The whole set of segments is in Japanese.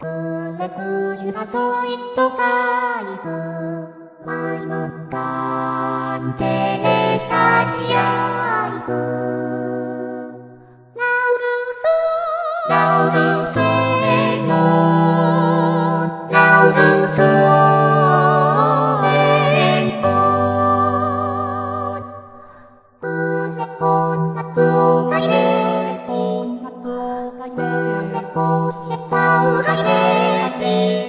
くれくゆたそいっとかいふまいのかんてれしゃにやいふラウルスラウルスとかいれこしてたうかいれ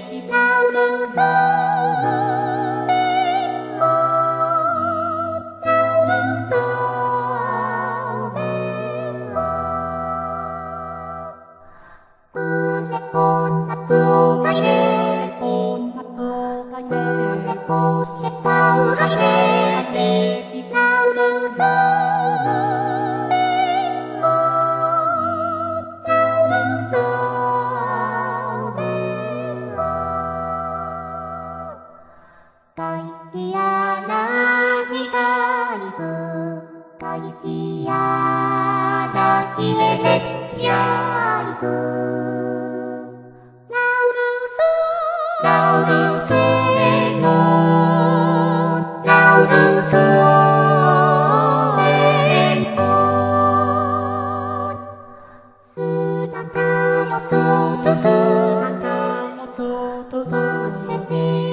こしてたうかいきやらにかいふかいきやらきれれやいふラウルスラウルス外の外へしばさ